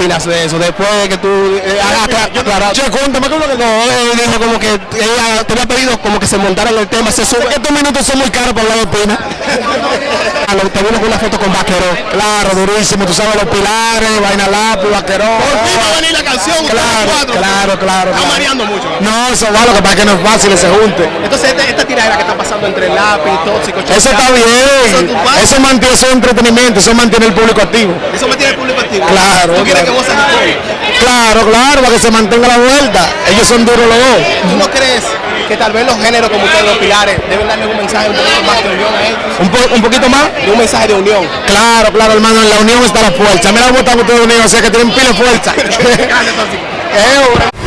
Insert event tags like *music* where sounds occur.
opinas de eso? Después de que tú eh, hagas aclarar. Che, cuéntame que No, dijo como que ella te había pedido como que se montara en el tema, se sube. Estos minutos son muy caros para hablar de Pina. Ah, Te vino con una foto con Vaquero. Claro, durísimo. Tú sabes los pilares, vaina lápiz, vaquerón. Por fin va a venir la canción, Claro, claro, claro. Está mareando mucho. No, eso va, lo que pasa es que no es fácil ese junte. Entonces esta, esta tiradera que está pasando entre lápiz, tóxico, Eso está bien. Eso mantiene, eso es entretenimiento, eso mantiene el público activo. Eso me Claro, ¿Tú quieres claro. que vos seas Claro, claro, para que se mantenga la vuelta. Ellos son duros los dos. ¿Tú no crees que tal vez los géneros como ustedes, los pilares, deben darle un mensaje un poquito más de unión a ellos? Un, po- un poquito más. Y un mensaje de unión. Claro, claro, hermano, en la unión está la fuerza. Mira cómo están ustedes unidos, o sea que tienen pila de fuerza. *laughs* *laughs*